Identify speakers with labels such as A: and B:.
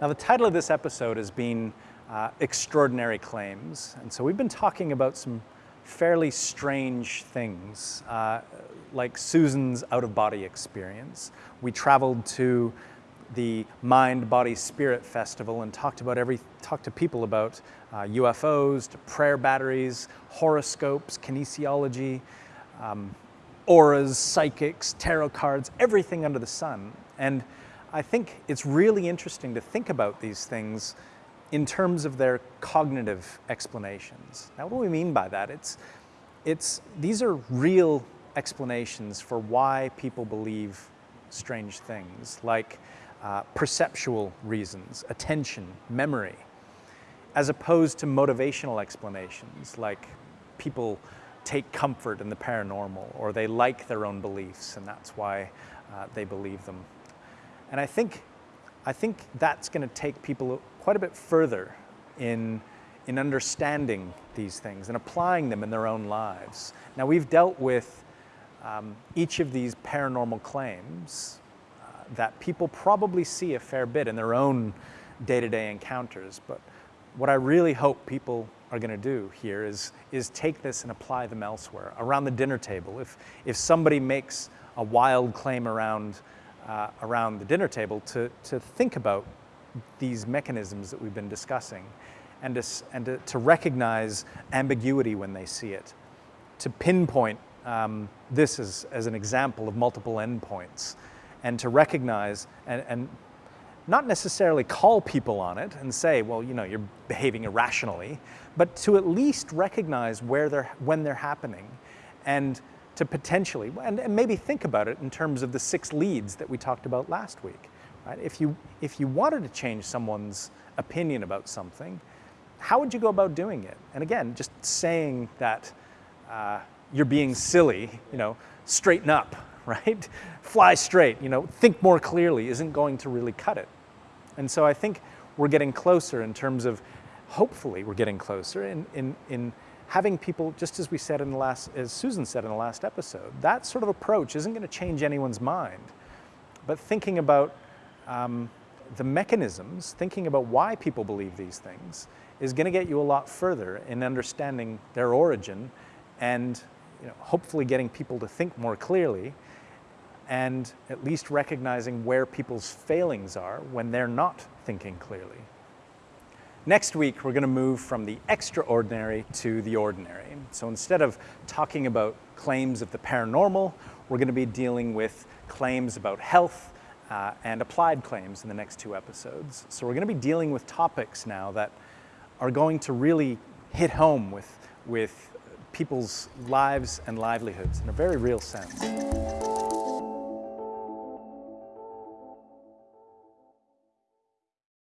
A: Now the title of this episode has been uh, Extraordinary Claims. And so we've been talking about some fairly strange things, uh, like Susan's out-of-body experience. We traveled to the Mind, Body, Spirit Festival and talked about every, talked to people about uh, UFOs, to prayer batteries, horoscopes, kinesiology, um, auras, psychics, tarot cards, everything under the sun. And I think it's really interesting to think about these things in terms of their cognitive explanations. Now, what do we mean by that? It's, it's, these are real explanations for why people believe strange things, like uh, perceptual reasons, attention, memory, as opposed to motivational explanations, like people take comfort in the paranormal, or they like their own beliefs, and that's why uh, they believe them. And I think, I think that's going to take people quite a bit further in, in understanding these things and applying them in their own lives. Now we've dealt with um, each of these paranormal claims uh, that people probably see a fair bit in their own day-to-day -day encounters, but what I really hope people are going to do here is, is take this and apply them elsewhere, around the dinner table. If, if somebody makes a wild claim around uh, around the dinner table to, to think about these mechanisms that we've been discussing and, to, and to, to recognize ambiguity when they see it, to pinpoint um, this as, as an example of multiple endpoints and to recognize and, and not necessarily call people on it and say, well, you know, you're behaving irrationally, but to at least recognize where they're, when they're happening and to potentially, and, and, maybe think about it in terms of the six leads that we talked about last week. Right? If, you, if you wanted to change someone's opinion about something, how would you go about doing it? And again, just saying that uh, you're being silly, you know, straighten up, right? Fly straight, you know, think more clearly isn't going to really cut it. And so I think we're getting closer in terms of, hopefully we're getting closer in, in, in having people, just as we said in the last, as Susan said in the last episode, that sort of approach isn't going to change anyone's mind. But thinking about um, the mechanisms, thinking about why people believe these things, is going to get you a lot further in understanding their origin and you know, hopefully getting people to think more clearly and at least recognizing where people's failings are when they're not thinking clearly. Next week, we're going to move from the extraordinary to the ordinary. So instead of talking about claims of the paranormal, we're going to be dealing with claims about health uh, and applied claims in the next two episodes. So we're going to be dealing with topics now that are going to really hit home with, with people's lives and livelihoods in a very real sense.